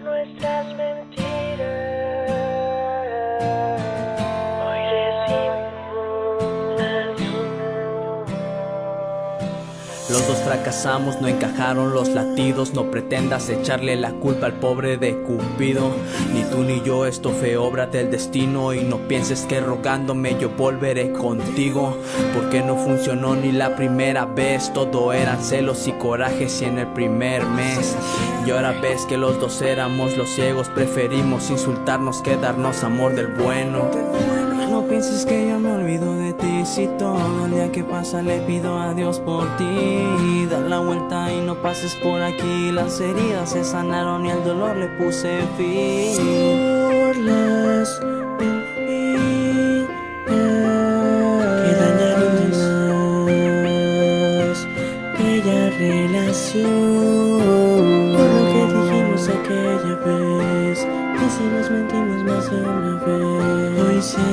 nuestras Los dos fracasamos, no encajaron los latidos. No pretendas echarle la culpa al pobre de Cupido. Ni tú ni yo, esto fue obra del destino. Y no pienses que rogándome yo volveré contigo. Porque no funcionó ni la primera vez. Todo eran celos y corajes y en el primer mes. Y ahora ves que los dos éramos los ciegos. Preferimos insultarnos que darnos amor del bueno. No pienses que yo me olvido de ti Si que pasa le pido a Dios por ti. Da la vuelta y no pases por aquí. Las heridas se sanaron y al dolor le puse fin. Por las que dañaron más Bella relación. Por lo que dijimos aquella vez Y si nos mentimos más de una vez. Hoy sé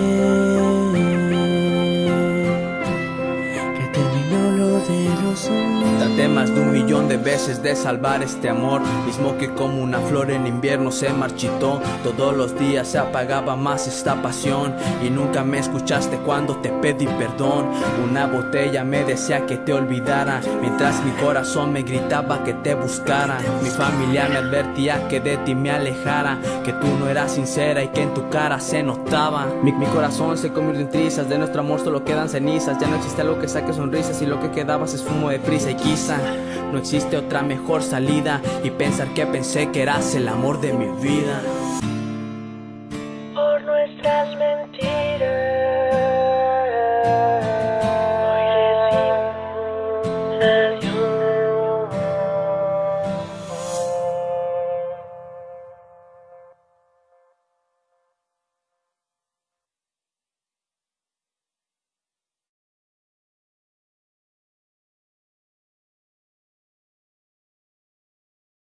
Traté más de un millón de veces de salvar este amor Mismo que como una flor en invierno se marchitó. Todos los días se apagaba más esta pasión Y nunca me escuchaste cuando te pedí perdón. Una botella me decía que te olvidara Mientras mi corazón me gritaba que te buscara. Mi familia me advertía que de ti me alejara Que tú no eras sincera y que en tu cara se notaba. Mi, mi corazón se convirtió en trizas De nuestro amor solo quedan cenizas. Ya no existe algo que saque sonrisas Y lo que quedabas es fumo de prisa no existe otra mejor salida Y pensar que pensé que eras el amor de mi vida